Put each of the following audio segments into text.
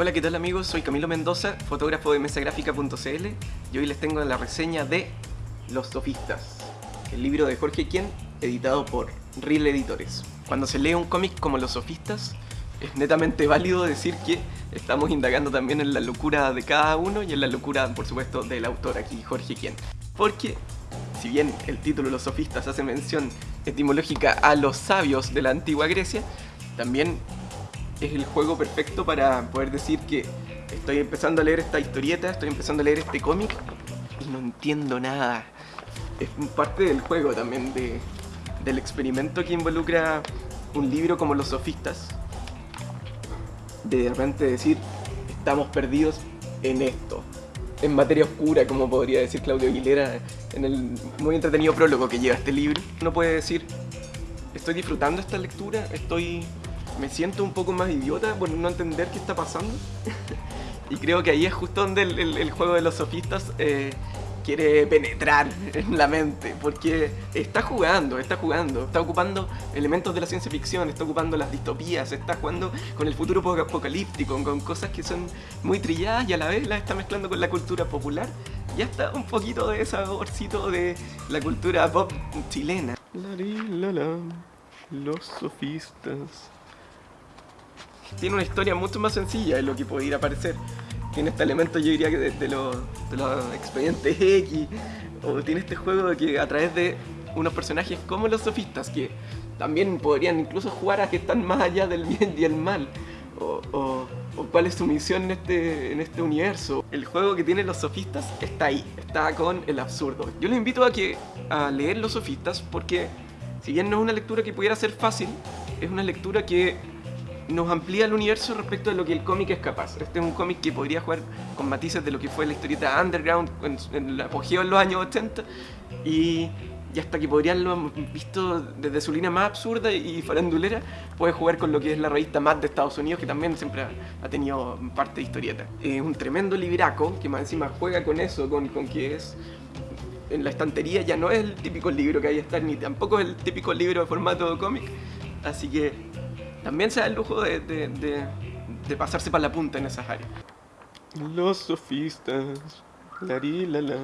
Hola, ¿qué tal amigos? Soy Camilo Mendoza, fotógrafo de mesagráfica.cl y hoy les tengo la reseña de Los Sofistas, el libro de Jorge Quien, editado por Real Editores. Cuando se lee un cómic como Los Sofistas, es netamente válido decir que estamos indagando también en la locura de cada uno y en la locura, por supuesto, del autor aquí, Jorge Quien. Porque, si bien el título Los Sofistas hace mención etimológica a los sabios de la antigua Grecia, también es el juego perfecto para poder decir que estoy empezando a leer esta historieta, estoy empezando a leer este cómic y no entiendo nada. Es parte del juego también, del experimento que involucra un libro como Los Sofistas. De repente decir, estamos perdidos en esto. En materia oscura, como podría decir Claudio Aguilera en el muy entretenido prólogo que lleva este libro. Uno puede decir, estoy disfrutando esta lectura, estoy me siento un poco más idiota por no entender qué está pasando. y creo que ahí es justo donde el, juego de los sofistas eh, quiere penetrar en la mente, porque está jugando, está jugando, está ocupando elementos de la ciencia ficción, está ocupando las distopías, está jugando con el futuro apocalíptico, con cosas que son muy trilladas y a la vez las está mezclando con la cultura popular. Y hasta un poquito de saborcito de la cultura pop chilena. los sofistas tiene una historia mucho más sencilla de lo que podría parecer. Tiene este elemento, yo diría que de, los, expedientes X, o tiene este juego de que a través de unos personajes como los sofistas, que también podrían incluso jugar a que están más allá del bien y el mal, o, cuál es su misión en este, en este universo. El juego que tienen los sofistas está ahí, está con el absurdo. Yo les invito a, que, a leer los sofistas porque si bien no es una lectura que pudiera ser fácil, es una lectura que nos amplía el universo respecto de lo que el cómic es capaz. Este es un cómic que podría jugar con matices de lo que fue la historieta underground en, el apogeo en los años 80 y, hasta que podrían lo visto desde su línea más absurda y farandulera, puede jugar con lo que es la revista Mad de Estados Unidos, que también siempre ha, tenido parte de historieta. Es un tremendo libraco que más encima juega con eso, con, con que es en la estantería ya no es el típico libro que hay estar, ni tampoco es el típico libro de formato cómic, así que también se da el lujo de, de, pasarse para la punta en esas áreas. Los sofistas, la la la.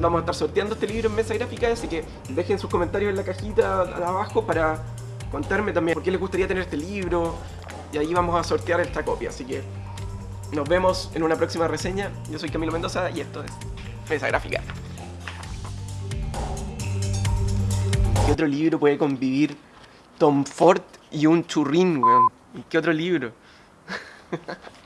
Vamos a estar sorteando este libro en mesa gráfica, así que dejen sus comentarios en la cajita de abajo para contarme también por qué les gustaría tener este libro. Y ahí vamos a sortear esta copia, así que nos vemos en una próxima reseña. Yo soy Camilo Mendoza y esto es Mesa Gráfica. ¿Qué otro libro puede convivir Tom Ford y un churrín, weón. ¿Y qué otro libro?